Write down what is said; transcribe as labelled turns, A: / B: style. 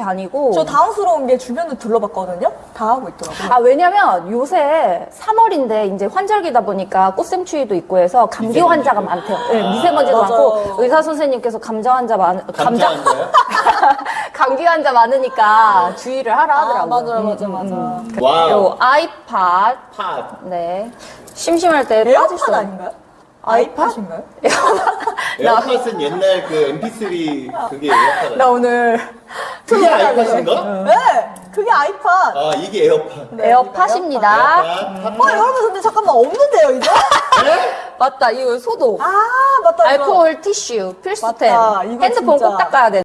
A: 다니고.
B: 저 당황스러운 게 주변을 둘러봤거든요. 다 하고 있더라고요.
A: 아, 왜냐면 요새 3월인데 이제 환절기다 보니까 꽃샘추위도 있고 해서 감기 환자가 많대요. 네, 미세먼지도
B: 맞아요.
A: 많고 의사 선생님께서 감자 환자 많, 감자? 감기 환자 많으니까 주의를 하라
B: 아,
A: 하더라고요.
B: 맞아요,
A: 음,
B: 맞아,
A: 음,
B: 맞아.
A: 음.
C: 와우.
A: 요 아이팟,
C: 팟.
A: 네. 심심할 때 빠질 수
B: 아닌가요?
A: 아이팟?
B: 아이팟인가요?
C: 에어팟은 옛날 그 MP3 그게 에어팟.
B: 나 오늘
C: 그게 아이팟인가?
B: 네, 그게 아이팟.
C: 아 이게 에어팟.
B: 네,
A: 에어팟입니다.
C: 에어팟.
B: 어, 여러분 근데 잠깐만 없는데요 이제?
A: 맞다, 이거 소독.
B: 아 맞다. 이거.
A: 알코올 티슈 필수템.
B: 맞다, 이거
A: 핸드폰
B: 진짜.
A: 꼭 닦아야 돼.